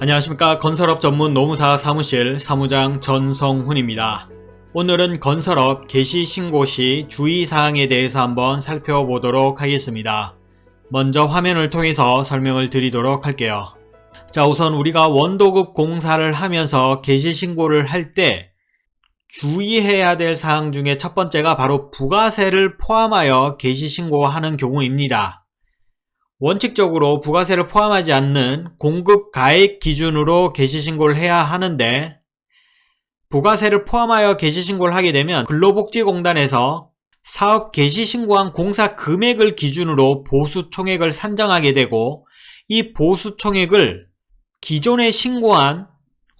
안녕하십니까 건설업 전문 노무사 사무실 사무장 전성훈입니다. 오늘은 건설업 개시 신고 시 주의사항에 대해서 한번 살펴보도록 하겠습니다. 먼저 화면을 통해서 설명을 드리도록 할게요. 자 우선 우리가 원도급 공사를 하면서 개시 신고를 할 때 주의해야 될 사항 중에 첫 번째가 바로 부가세를 포함하여 개시 신고하는 경우입니다. 원칙적으로 부가세를 포함하지 않는 공급 가액 기준으로 개시신고를 해야 하는데 부가세를 포함하여 개시신고를 하게 되면 근로복지공단에서 사업 개시신고한 공사 금액을 기준으로 보수총액을 산정하게 되고 이 보수총액을 기존에 신고한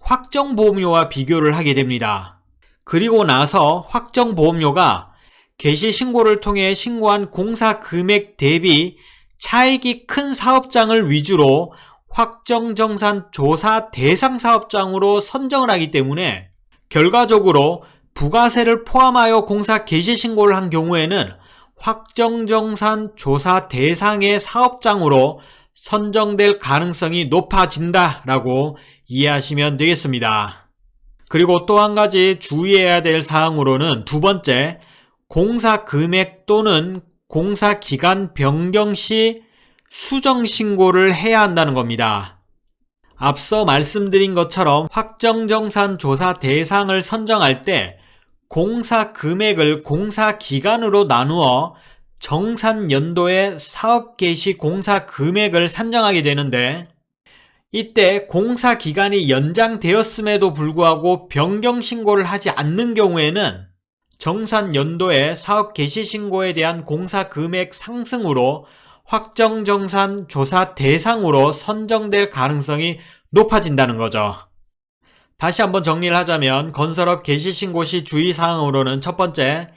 확정보험료와 비교를 하게 됩니다. 그리고 나서 확정보험료가 개시신고를 통해 신고한 공사 금액 대비 차익이 큰 사업장을 위주로 확정정산 조사 대상 사업장으로 선정을 하기 때문에 결과적으로 부가세를 포함하여 공사 개시 신고를 한 경우에는 확정정산 조사 대상의 사업장으로 선정될 가능성이 높아진다라고 이해하시면 되겠습니다. 그리고 또 한 가지 주의해야 될 사항으로는 두 번째, 공사 금액 또는 공사 기간 변경 시 수정 신고를 해야 한다는 겁니다. 앞서 말씀드린 것처럼 확정정산 조사 대상을 선정할 때 공사 금액을 공사 기간으로 나누어 정산 연도의 사업 개시 공사 금액을 산정하게 되는데 이때 공사 기간이 연장되었음에도 불구하고 변경 신고를 하지 않는 경우에는 정산 연도의 사업 개시 신고에 대한 공사 금액 상승으로 확정정산 조사 대상으로 선정될 가능성이 높아진다는 거죠. 다시 한번 정리를 하자면 건설업 개시 신고 시 주의사항으로는 첫 번째,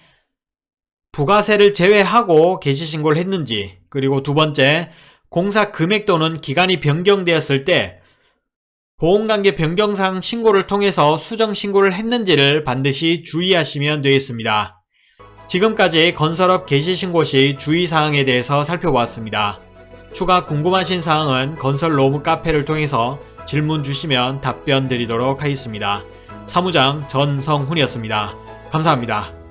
부가세를 제외하고 개시 신고를 했는지 그리고 두 번째, 공사 금액 또는 기간이 변경되었을 때 보험관계 변경상 신고를 통해서 수정 신고를 했는지를 반드시 주의하시면 되겠습니다. 지금까지 건설업 개시 신고 시 주의사항에 대해서 살펴보았습니다. 추가 궁금하신 사항은 건설 로무 카페를 통해서 질문 주시면 답변 드리도록 하겠습니다. 사무장 전성훈이었습니다. 감사합니다.